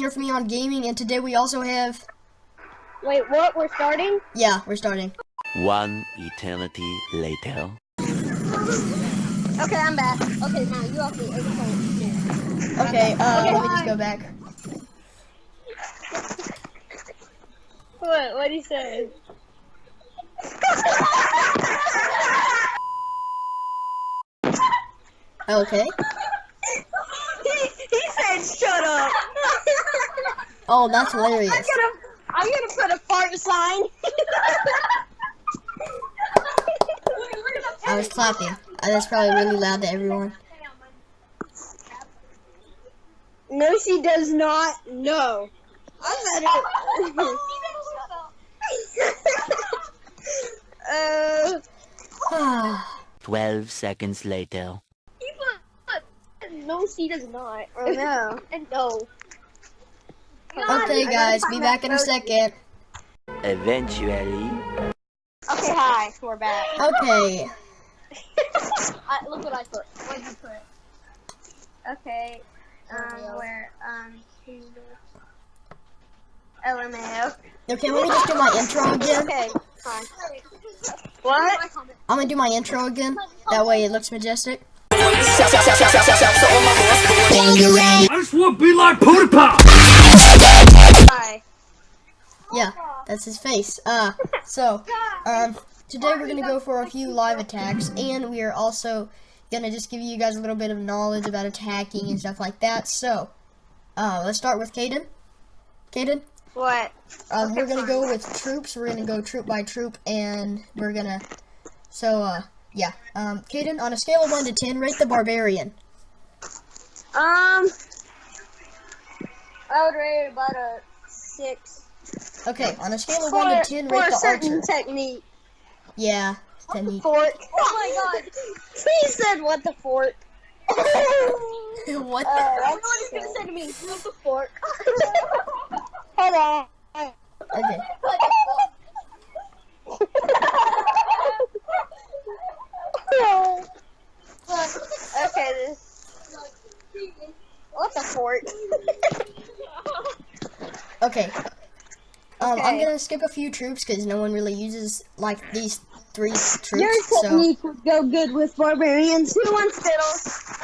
here for me on Gaming, and today we also have. Wait, what? We're starting? Yeah, we're starting. One eternity later. Okay, I'm back. Okay, now you have to explain. Okay, uh, let me just go back. What? What do you say? Okay. he, he said, "Shut up." Oh, that's hilarious. I'm gonna, I'm gonna put a fart sign. I was clapping. That's probably really loud to everyone. No, she does not. No. I'm better. uh, Ah, Twelve seconds later. no, she does not. Or no. And no. Okay, guys, be back in a second. Eventually. Okay, hi. We're back. Okay. I, look what I put. What did you put? Okay. Um, where, um, LMAO. Okay, let me just do my intro again. Okay, fine. What? I'm gonna do my intro again. That way it looks majestic. I just want to be like PewDiePie. Hi. Yeah, that's his face. Uh, so, um, today we're gonna go for a few live attacks, and we are also gonna just give you guys a little bit of knowledge about attacking and stuff like that. So, uh, let's start with Caden. Caden, What? um, we're gonna go with troops. We're gonna go troop by troop, and we're gonna. So, uh, yeah. Um, Caden, on a scale of one to ten, rate the barbarian. Um, I would rate about a six. Okay, on a scale of For, one to ten, for rate a the certain archer. technique. Yeah, technique. Fork. Oh my god. He said what the fork. what? The? that's what he's gonna say to me. What the fork? Hold on. Okay. okay, this. What's a fork? Okay. Um, I'm Okay. gonna skip a few troops because no one really uses like these three troops. Your So technique would go good with barbarians. Who wants fiddles?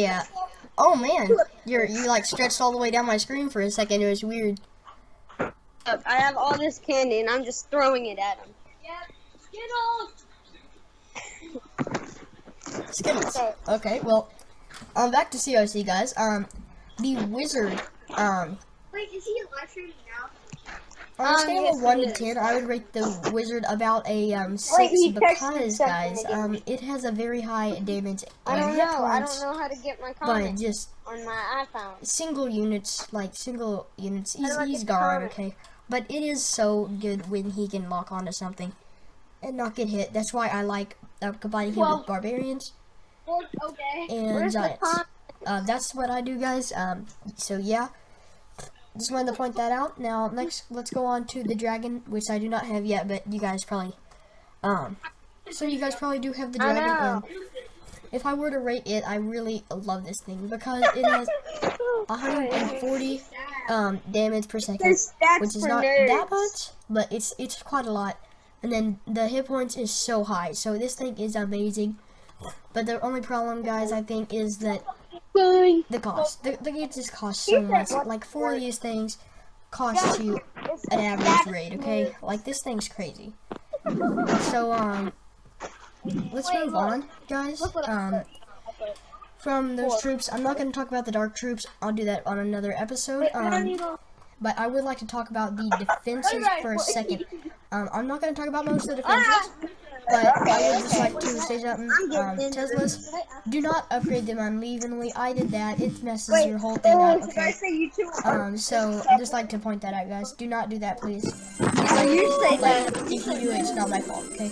yeah. Oh man, you're you like stretched all the way down my screen for a second. It was weird. I have all this candy and I'm just throwing it at him. Yep. Skittles. Okay. Okay. Well, um, back to COC guys. Um, the wizard. Um, Wait, is he live streaming now? On a Um, scale yes, of one to ten, I would rate the wizard about a um six he texted me because guys, um, it has a very high damage I don't know. I don't know how to get my but comments just on my iPhone. single units, like single units, he's, he's gone, comment? okay? But it is so good when he can lock onto something and not get hit. That's why I like uh, combining him Well- with barbarians Okay. and Where's giants. Uh, that's what I do, guys. Um, so yeah, just wanted to point that out. Now, next, let's go on to the dragon, which I do not have yet, but you guys probably, um, so you guys probably do have the dragon. And if I were to rate it, I really love this thing because it has 140 um, damage per second, which is not nerds. that much, but it's it's quite a lot. And then the hit points is so high, so this thing is amazing. But the only problem, guys, I think, is that Going. the cost. The, the games just cost so much. Like four of these things cost you an average rate. Okay, like this thing's crazy. So um, let's move on, guys. Um, from those troops, I'm not going to talk about the dark troops. I'll do that on another episode. Um, but I would like to talk about the defenses for a second. Um, I'm not going to talk about most of the defenses, but I would just like to say something. Um, Teslas, do not upgrade them unevenly. I did that. It messes your whole thing up. Okay. say you too? Um, so I just like to point that out, guys. Do not do that, please. Oh, you say that. If you do it, it's not my fault. Okay,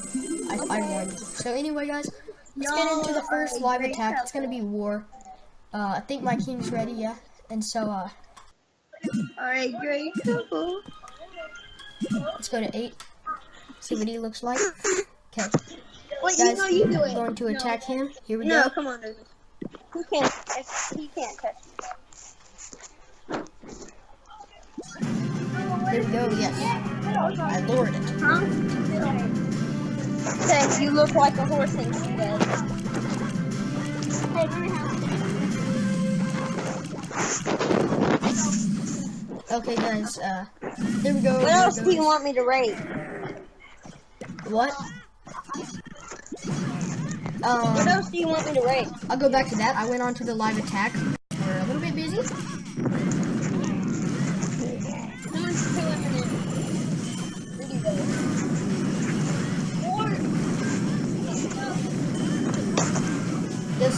I, I warned you. So anyway, guys, let's get into the first live attack. It's gonna be war. Uh, I think my king's ready, yeah. And so, uh, Alright, great. Let's go to eight. See what he looks like. Okay. Wait, Guys, you know you do it. Going to attack no. him. Here we no, go. No, come on. He can't. He can't touch. Here we go, yes. I lured it. Huh? Says you look like a horse and she does. Okay, guys, uh, here we go. What else do you want me to rate? What? What Um, else do you want me to rate? I'll go back to that. I went on to the live attack. We're a little bit busy. Someone's killing me. Really This.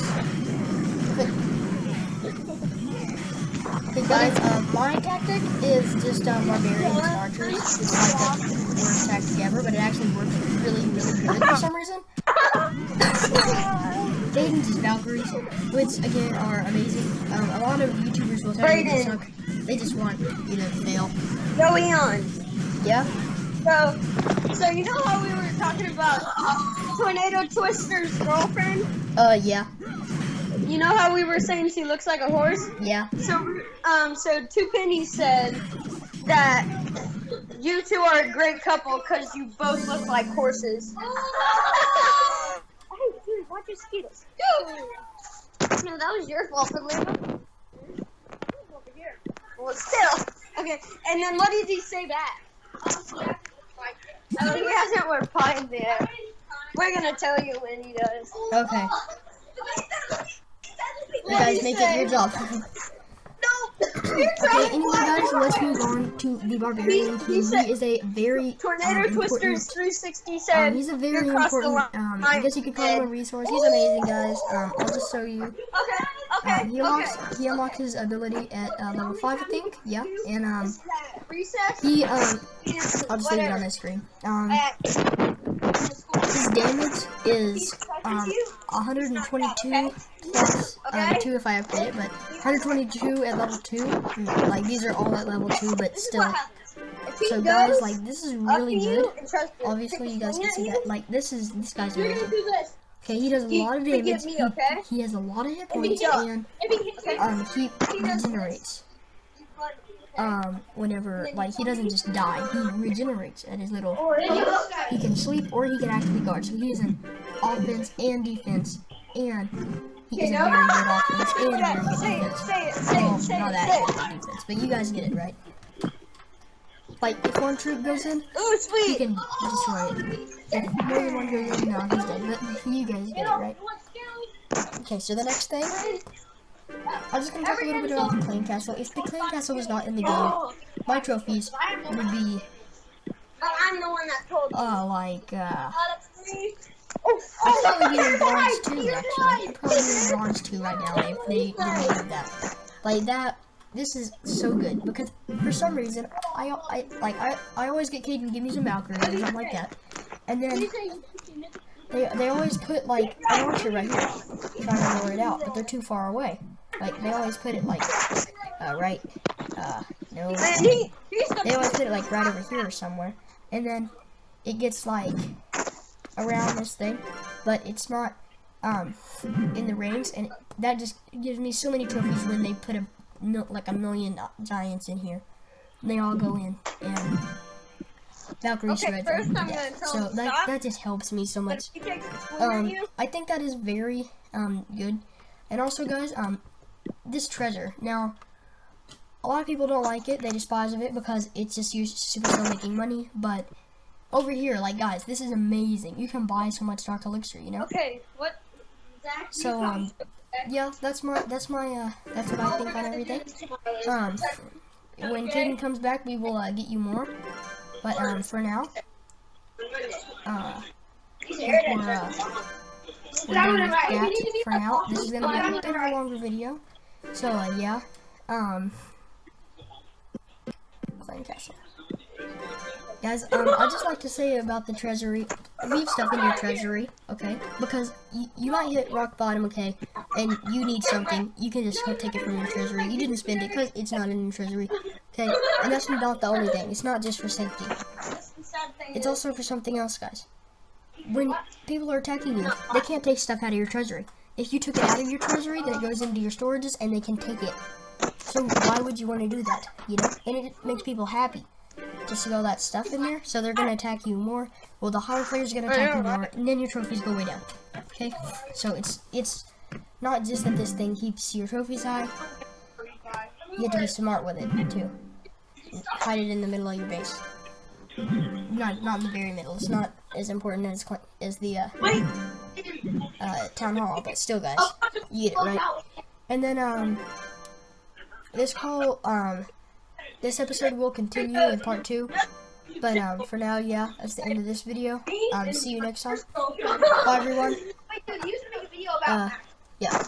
Okay, guys, uh, my tactic is just uh, barbarians and archers. It's like the worst tactic ever, but it actually works really, really good for some reason. Just Valkyries, which again are amazing. Um, a lot of YouTubers will tell you they suck. They just want you to fail. Going on. Yeah. So, so you know how we were talking about Tornado Twister's girlfriend? Uh, yeah. You know how we were saying she looks like a horse? Yeah. So, um, so Two Pennies said that you two are a great couple because you both look like horses. Hey, dude, watch. No, that was your fault for leaving. Well, still. Okay, and then what did he say back? Oh, he hasn't replied yet. We're gonna tell you when he does. Okay. You guys make it your job. Okay, anyway, guys, let's move on to the barbarian He- he is a very Tornado um, Twisters important 360 said Um, he's a very important, um, I guess you could call him a resource. He's amazing, guys. Um, I'll just show you. Okay, okay, Um, he unlocks, okay. he unlocks his ability at uh, level 5, I think. Yeah, and um, he, um, I'll just leave it on this screen. Um, his damage is, um, 122 plus, um, 2 if I upgrade it, but 122 at level 2. Mm, Like, these are all at level 2, but still. So, guys, like, this is really good. and tries to Obviously, you guys can see that. Like, this is, this guy's amazing. Okay, he does a lot of damage. He- He, has a lot of hit points, and he hits you, um, he regenerates. Um, whenever like he doesn't just die, he regenerates at his little. Or if you- He can sleep or he can actually guard. So he is an offense and defense, and he is a very good offense and a very good Say it, defense. say it, say it, say not that say good it. defense, but you guys get it right. Like if one troop goes in, Ooh, he sweet. can destroy it. If more than one goes in, no, he's dead. But you guys get it right. Okay, so the next thing, I'm just gonna talk a little bit about the clan castle. If the clan castle was not in the game, my trophies would be But I'm the one that told you. uh like uh Three. Oh, I'd probably be in bronze too actually. I'd probably be in bronze two right now if they didn't have that. Like that this is so good because for some reason I I like I, I always get Caden give me some Valkyrie or something like that. And then they they always put like an archer right here if I lower it out, but they're too far away. Like they always put it like uh, right uh no Man, he, he's they always put it like right over here or somewhere, and then it gets like around this thing, but it's not um in the rings, and that just gives me so many trophies when they put a mil- like a million giants in here. They all go in, and Valkyrie Okay, shreds first I'm gonna tell So that stop. that just helps me so much. if he takes a swing at Um, I think that is very um good, and also guys, um, this treasure. Now, a lot of people don't like it; they despise of it because it's just used Supercell making money. But over here, like guys, this is amazing. You can buy so much dark elixir, you know. okay, what? Zach, So um, yeah, that's my that's my uh that's what I think on everything. Um, when Caden comes back, we will uh, get you more. But um, for now, uh, we're, uh, we're done with that for now. This is gonna be a bit of a longer video. So uh, yeah, um, Clan Castle. Guys, um, I'd just like to say about the treasury, leave stuff in your treasury, okay? Because you, might hit rock bottom, okay, and you need something, you can just take it from your treasury. You didn't spend it because it's not in your treasury, okay? And that's not the only thing. It's not just for safety. It's also for something else, guys. When people are attacking you, they can't take stuff out of your treasury. If you took it out of your treasury, then it goes into your storages and they can take it. So why would you want to do that? You know? And it makes people happy. To see all that stuff in there. So they're gonna attack you more. Well, the higher players gonna attack you more, and then your trophies go way down. Okay, so it's it's not just that this thing keeps your trophies high. You have to be smart with it too. Hide it in the middle of your base. Not not in the very middle. It's not as important as as the uh, uh, town hall, but still, guys, you get it right. And then um, this call um, this episode will continue in part two. But um, for now, yeah, that's the end of this video. Um, see you next time. Bye, everyone. Wait, dude, you used make a video about Uh, yeah.